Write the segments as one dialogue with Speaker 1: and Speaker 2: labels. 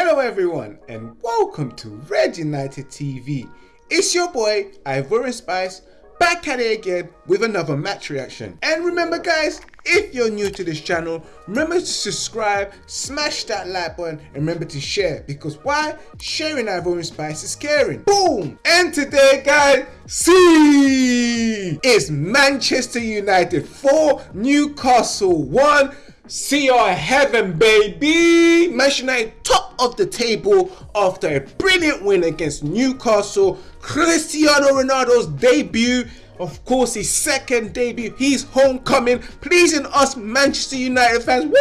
Speaker 1: everyone and welcome to Red United TV. It's your boy Ivorian Spice back at it again with another match reaction. And remember guys, if you're new to this channel, remember to subscribe, smash that like button and remember to share because why? Sharing Ivorian Spice is caring. Boom! And today guys, see is Manchester United 4, Newcastle 1 See your heaven, baby! Manchester United top of the table after a brilliant win against Newcastle. Cristiano Ronaldo's debut, of course, his second debut, his homecoming, pleasing us Manchester United fans.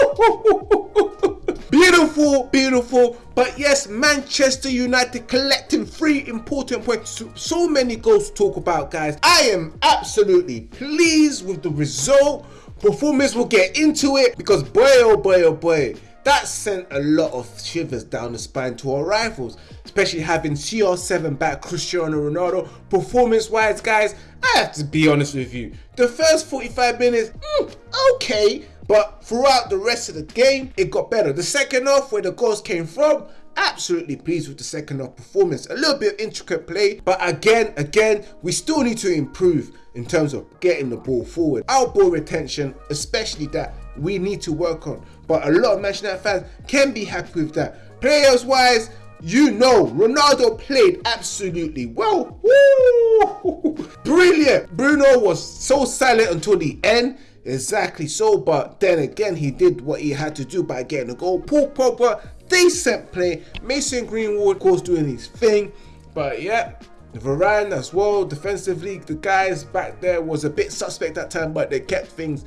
Speaker 1: beautiful, beautiful. But yes, Manchester United collecting three important points. So many goals to talk about, guys. I am absolutely pleased with the result performance will get into it because boy oh boy oh boy that sent a lot of shivers down the spine to our rivals especially having CR7 back Cristiano Ronaldo. Performance wise guys I have to be honest with you. The first 45 minutes mm, okay but throughout the rest of the game it got better the second half where the goals came from absolutely pleased with the second half performance. A little bit of intricate play, but again, again, we still need to improve in terms of getting the ball forward. Our ball retention, especially that, we need to work on. But a lot of Manchester fans can be happy with that. Players wise, you know, Ronaldo played absolutely well. Woo! Brilliant. Bruno was so silent until the end. Exactly so, but then again, he did what he had to do by getting a goal. Paul Pogba decent play. Mason Greenwood, of course, doing his thing. But yeah, Varane as well, defensively, the guys back there was a bit suspect that time, but they kept things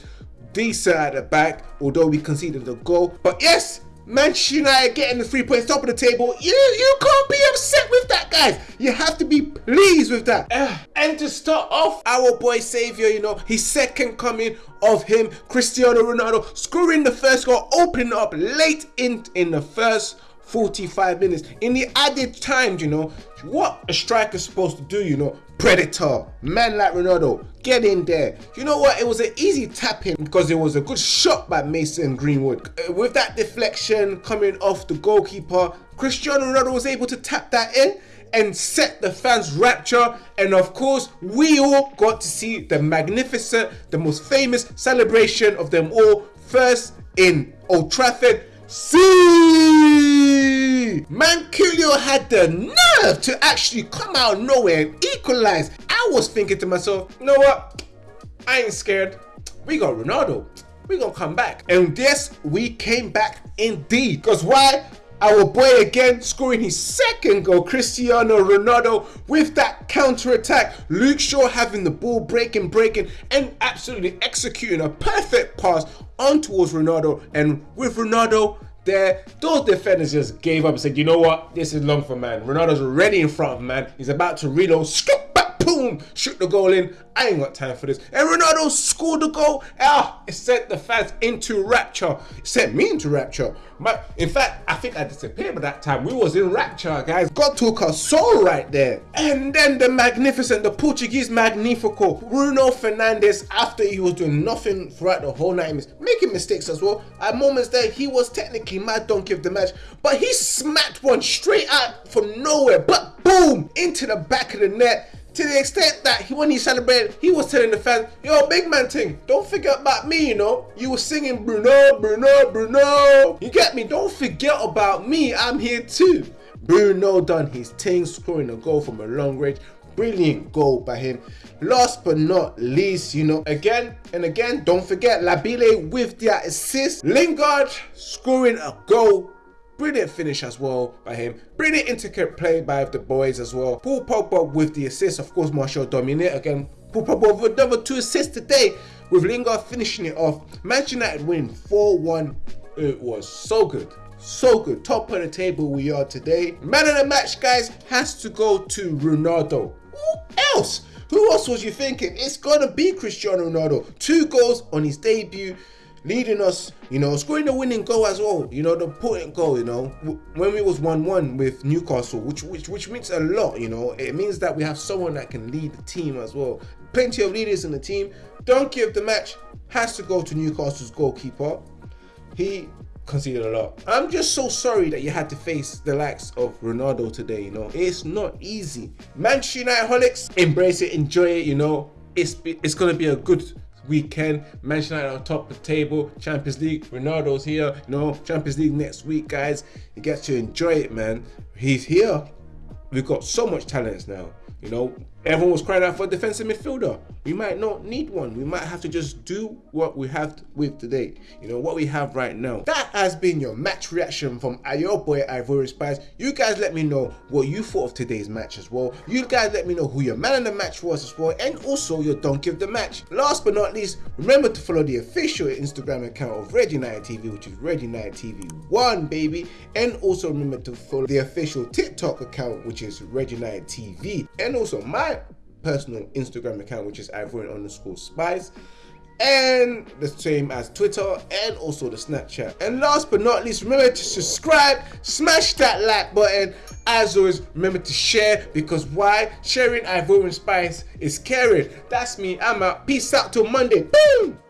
Speaker 1: decent at the back, although we conceded a goal. But yes, Manchester United getting the three points top of the table. You you can't be upset with that, guys. You have to be pleased with that. Uh, and to start off, our boy Saviour, you know, his second coming of him, Cristiano Ronaldo, scoring the first goal, opening up late in in the first 45 minutes. In the added time, you know, what a striker's supposed to do, you know, predator, man like Ronaldo, get in there. You know what, it was an easy tap in because it was a good shot by Mason Greenwood. Uh, with that deflection coming off the goalkeeper, Cristiano Ronaldo was able to tap that in and set the fans rapture and of course we all got to see the magnificent the most famous celebration of them all first in Old Trafford See, Manquillo had the nerve to actually come out of nowhere and equalize. I was thinking to myself, you know what? I ain't scared. We got Ronaldo. We gonna come back. And yes, we came back indeed. Because why? Our boy again scoring his second goal, Cristiano Ronaldo with that counter attack. Luke Shaw having the ball breaking, breaking, and absolutely executing a perfect pass on towards Ronaldo. And with Ronaldo there, those defenders just gave up and said, you know what, this is long for man. Ronaldo's already in front of man. He's about to reload. Scoop boom, shoot the goal in. I ain't got time for this. And Ronaldo scored the goal. Ah, it sent the fans into rapture. It sent me into rapture. But in fact, I think I disappeared by that time. We was in rapture, guys. God took our soul right there. And then the magnificent, the Portuguese magnifico, Bruno Fernandes, after he was doing nothing throughout the whole night, making mistakes as well. At moments there, he was technically mad donkey of the match, but he smacked one straight out from nowhere. But boom, into the back of the net to the extent that he, when he celebrated, he was telling the fans, yo, big man thing, don't forget about me, you know. You were singing Bruno, Bruno, Bruno. You get me? Don't forget about me. I'm here too. Bruno done his thing, scoring a goal from a long range. Brilliant goal by him. Last but not least, you know, again and again, don't forget Labile with the assist. Lingard scoring a goal Brilliant finish as well by him. Brilliant intricate play by the boys as well. Paul Pogba with the assist. Of course, Martial dominate again. Paul Pogba with another two assists today with Lingard finishing it off. Manchester United win 4-1. It was so good. So good. Top of the table we are today. Man of the match, guys, has to go to Ronaldo. Who else? Who else was you thinking? It's gonna be Cristiano Ronaldo. Two goals on his debut leading us, you know, scoring the winning goal as well. You know, the important goal. You know, when we was one-one with Newcastle, which which which means a lot. You know, it means that we have someone that can lead the team as well. Plenty of leaders in the team. Don't give the match has to go to Newcastle's goalkeeper. He conceded a lot. I'm just so sorry that you had to face the likes of Ronaldo today, you know. It's not easy. Manchester United holics, embrace it, enjoy it, you know. It's it's gonna be a good weekend. Manchester United on top of the table. Champions League. Ronaldo's here. You know, Champions League next week, guys. You get to enjoy it, man. He's here. We've got so much talents now. You know, everyone was crying out for a defensive midfielder. We might not need one. We might have to just do what we have with today. You know, what we have right now. That has been your match reaction from your boy Ivorian Spice. You guys let me know what you thought of today's match as well. You guys let me know who your man in the match was as well. And also your donkey of the match. Last but not least, remember to follow the official Instagram account of Red United TV, which is Red United TV 1, baby. And also remember to follow the official TikTok account, which is Red United TV. And also personal Instagram account, which is Ivorian underscore spice. And the same as Twitter and also the Snapchat. And last but not least, remember to subscribe, smash that like button. As always, remember to share because why? Sharing Ivorian Spice is caring. That's me. I'm out. Peace out till Monday. Boom!